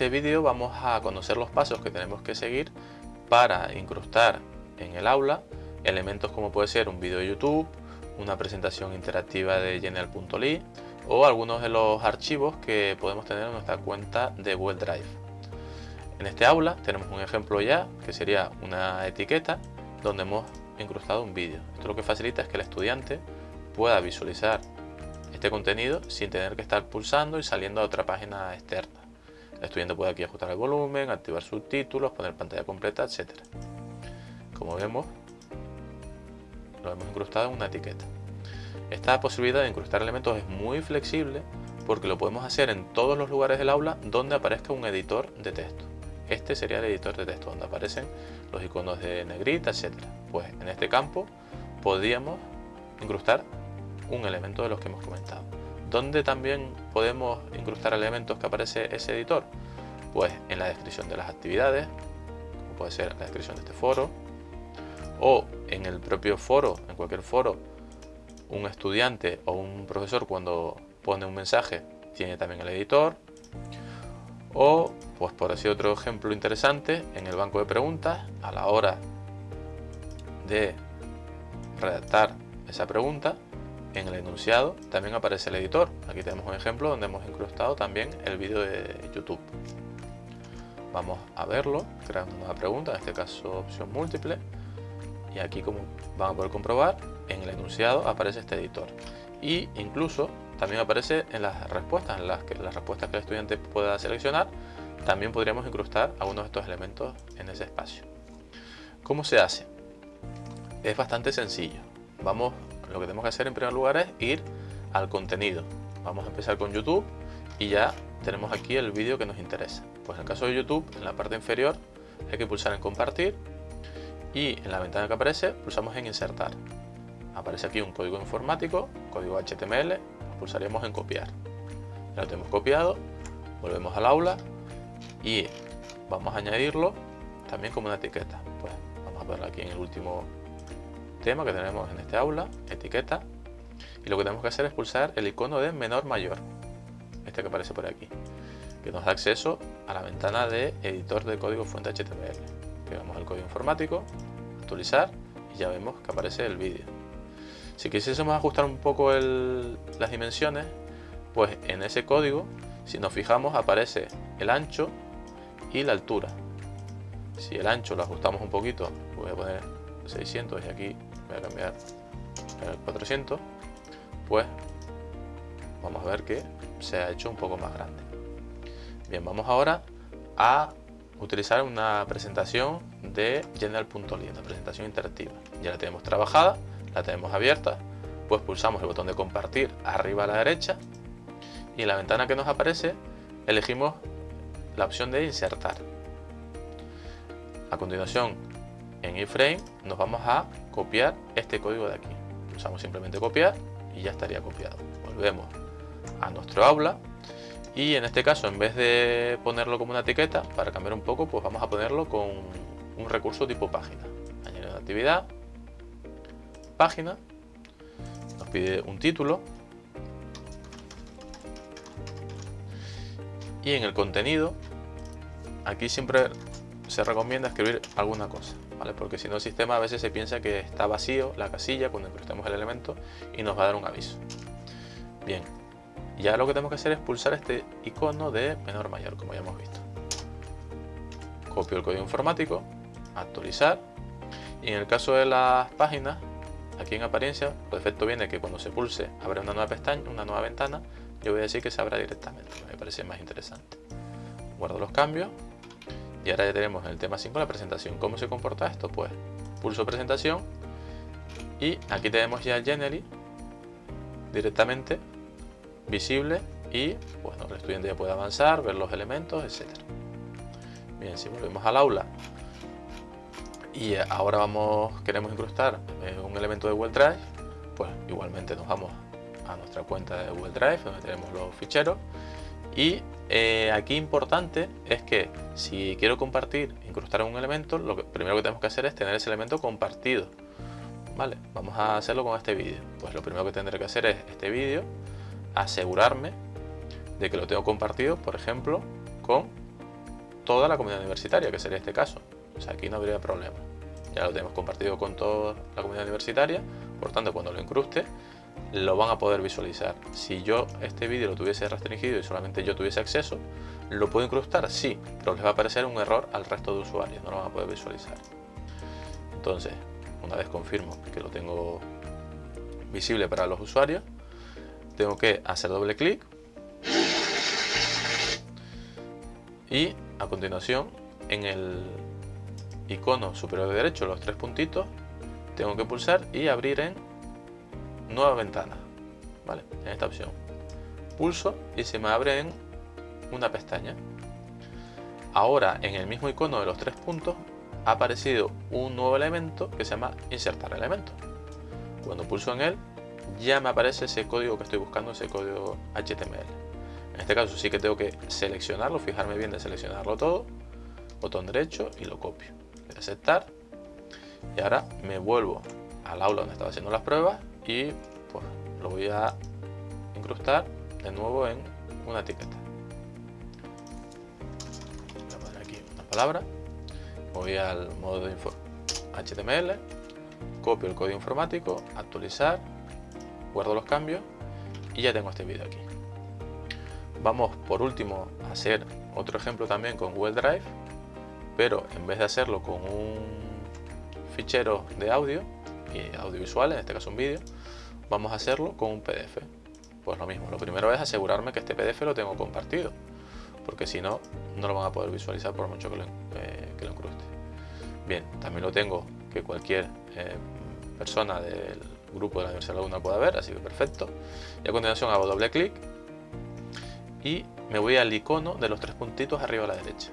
este vídeo vamos a conocer los pasos que tenemos que seguir para incrustar en el aula elementos como puede ser un vídeo de YouTube, una presentación interactiva de genial.ly o algunos de los archivos que podemos tener en nuestra cuenta de Google Drive. En este aula tenemos un ejemplo ya que sería una etiqueta donde hemos incrustado un vídeo. Esto lo que facilita es que el estudiante pueda visualizar este contenido sin tener que estar pulsando y saliendo a otra página externa. El estudiante puede aquí ajustar el volumen, activar subtítulos, poner pantalla completa, etc. Como vemos, lo hemos incrustado en una etiqueta. Esta posibilidad de incrustar elementos es muy flexible porque lo podemos hacer en todos los lugares del aula donde aparezca un editor de texto. Este sería el editor de texto donde aparecen los iconos de negrita, etc. Pues en este campo podríamos incrustar un elemento de los que hemos comentado. ¿Dónde también podemos incrustar elementos que aparece ese editor? Pues en la descripción de las actividades, como puede ser la descripción de este foro, o en el propio foro, en cualquier foro, un estudiante o un profesor cuando pone un mensaje tiene también el editor, o pues por así otro ejemplo interesante, en el banco de preguntas, a la hora de redactar esa pregunta, en el enunciado también aparece el editor. Aquí tenemos un ejemplo donde hemos incrustado también el vídeo de YouTube. Vamos a verlo, crear una pregunta, en este caso opción múltiple. Y aquí como van a poder comprobar, en el enunciado aparece este editor. Y incluso también aparece en las respuestas, en las, que, las respuestas que el estudiante pueda seleccionar, también podríamos incrustar algunos de estos elementos en ese espacio. ¿Cómo se hace? Es bastante sencillo. Vamos, lo que tenemos que hacer en primer lugar es ir al contenido. Vamos a empezar con YouTube y ya tenemos aquí el vídeo que nos interesa. Pues en el caso de YouTube, en la parte inferior hay que pulsar en compartir y en la ventana que aparece pulsamos en insertar. Aparece aquí un código informático, código HTML, pulsaríamos en copiar. Ya lo tenemos copiado, volvemos al aula y vamos a añadirlo también como una etiqueta. Pues vamos a verlo aquí en el último tema que tenemos en este aula, etiqueta. Y lo que tenemos que hacer es pulsar el icono de menor mayor, este que aparece por aquí, que nos da acceso a la ventana de editor de código fuente HTML. Pegamos el código informático, actualizar y ya vemos que aparece el vídeo. Si quisiésemos ajustar un poco las dimensiones, pues en ese código, si nos fijamos, aparece el ancho y la altura. Si el ancho lo ajustamos un poquito, voy a poner 600 y aquí voy a cambiar el 400, pues vamos a ver que se ha hecho un poco más grande. Bien, vamos ahora a utilizar una presentación de General.ly, una presentación interactiva. Ya la tenemos trabajada, la tenemos abierta, pues pulsamos el botón de compartir arriba a la derecha y en la ventana que nos aparece elegimos la opción de insertar. A continuación, en iframe nos vamos a copiar este código de aquí. Pulsamos simplemente copiar y ya estaría copiado. Volvemos a nuestro aula y en este caso en vez de ponerlo como una etiqueta, para cambiar un poco, pues vamos a ponerlo con un recurso tipo página. Añadir una actividad, página, nos pide un título y en el contenido aquí siempre se recomienda escribir alguna cosa ¿vale? porque si no el sistema a veces se piensa que está vacío la casilla cuando incrustemos el elemento y nos va a dar un aviso bien ya lo que tenemos que hacer es pulsar este icono de menor mayor como ya hemos visto copio el código informático actualizar y en el caso de las páginas aquí en apariencia por defecto viene que cuando se pulse abre una nueva pestaña una nueva ventana yo voy a decir que se abra directamente, me parece más interesante. Guardo los cambios y ahora ya tenemos en el tema 5 la presentación. ¿Cómo se comporta esto? Pues pulso presentación y aquí tenemos ya Generally directamente visible y bueno, el estudiante ya puede avanzar, ver los elementos, etc. Bien, si volvemos al aula y ahora vamos, queremos incrustar eh, un elemento de Google Drive, pues igualmente nos vamos a nuestra cuenta de Google Drive donde tenemos los ficheros y eh, aquí importante es que si quiero compartir, incrustar un elemento, lo primero que tenemos que hacer es tener ese elemento compartido. Vale, vamos a hacerlo con este vídeo. Pues lo primero que tendré que hacer es este vídeo, asegurarme de que lo tengo compartido, por ejemplo, con toda la comunidad universitaria, que sería este caso. O sea, aquí no habría problema. Ya lo tenemos compartido con toda la comunidad universitaria, por tanto cuando lo incruste lo van a poder visualizar. Si yo este vídeo lo tuviese restringido y solamente yo tuviese acceso, ¿lo puedo incrustar? Sí, pero les va a aparecer un error al resto de usuarios, no lo van a poder visualizar. Entonces, una vez confirmo que lo tengo visible para los usuarios, tengo que hacer doble clic y a continuación en el icono superior derecho, los tres puntitos, tengo que pulsar y abrir en nueva ventana, ¿vale? En esta opción. Pulso y se me abre en una pestaña. Ahora en el mismo icono de los tres puntos ha aparecido un nuevo elemento que se llama insertar elemento. Cuando pulso en él ya me aparece ese código que estoy buscando, ese código HTML. En este caso sí que tengo que seleccionarlo, fijarme bien de seleccionarlo todo, botón derecho y lo copio. Aceptar y ahora me vuelvo al aula donde estaba haciendo las pruebas y pues lo voy a incrustar de nuevo en una etiqueta. Voy a poner aquí una palabra, voy al modo de HTML, copio el código informático, actualizar, guardo los cambios y ya tengo este vídeo aquí. Vamos por último a hacer otro ejemplo también con Google Drive, pero en vez de hacerlo con un fichero de audio, y audiovisual, en este caso un vídeo, vamos a hacerlo con un PDF. Pues lo mismo, lo primero es asegurarme que este PDF lo tengo compartido, porque si no, no lo van a poder visualizar por mucho que lo, eh. Bien, también lo tengo que cualquier eh, persona del grupo de la Universidad Laguna pueda ver, así que perfecto. Y a continuación hago doble clic y me voy al icono de los tres puntitos arriba a la derecha.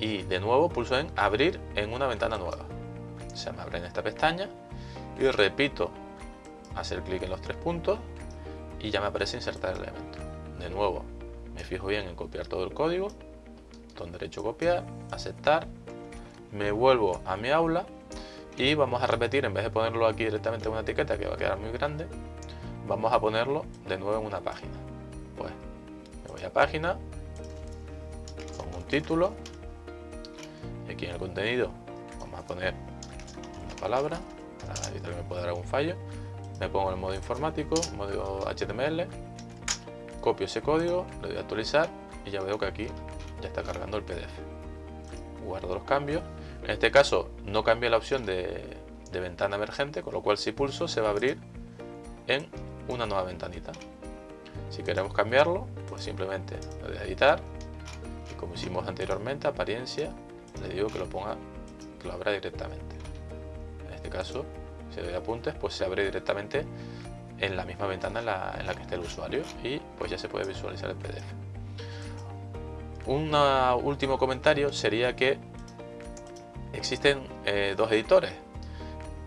Y de nuevo pulso en abrir en una ventana nueva se me abre en esta pestaña y repito hacer clic en los tres puntos y ya me aparece insertar el elemento. De nuevo me fijo bien en copiar todo el código, botón derecho copiar, aceptar, me vuelvo a mi aula y vamos a repetir, en vez de ponerlo aquí directamente en una etiqueta que va a quedar muy grande, vamos a ponerlo de nuevo en una página. Pues me voy a página, pongo un título, aquí en el contenido vamos a poner palabra para evitar que me pueda dar algún fallo me pongo en el modo informático, modo HTML copio ese código, le doy a actualizar y ya veo que aquí ya está cargando el PDF guardo los cambios. En este caso no cambia la opción de, de ventana emergente con lo cual si pulso se va a abrir en una nueva ventanita. Si queremos cambiarlo pues simplemente le doy a editar. Y como hicimos anteriormente apariencia le digo que lo ponga que lo abra directamente. Este caso, doy apuntes, pues se abre directamente en la misma ventana en la, que esté el usuario y pues ya se puede visualizar el PDF. Un último comentario sería que existen eh, dos editores.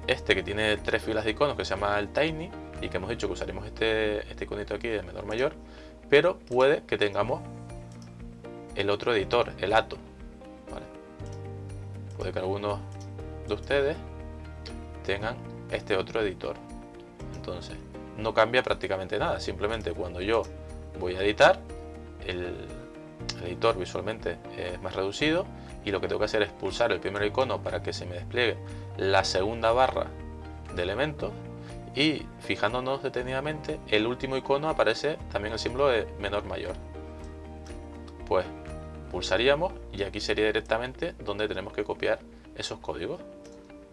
Este que tiene tres filas de iconos que se llama el Tiny y que hemos dicho que usaremos este, este iconito aquí de menor mayor, pero puede que tengamos el otro editor, el Ato. Puede que algunos de ustedes tengan este otro editor. Entonces, no cambia prácticamente nada. Simplemente cuando yo voy a editar, el, editor visualmente es más reducido y lo que tengo que hacer es pulsar el primer icono para que se me despliegue la segunda barra de elementos y fijándonos detenidamente el último icono aparece también el símbolo de menor mayor pues pulsaríamos y aquí sería directamente donde tenemos que copiar esos códigos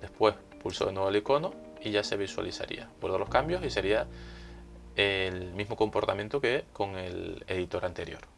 después pulso de nuevo el icono y ya se visualizaría. Guardo los cambios y sería el mismo comportamiento que con el editor anterior.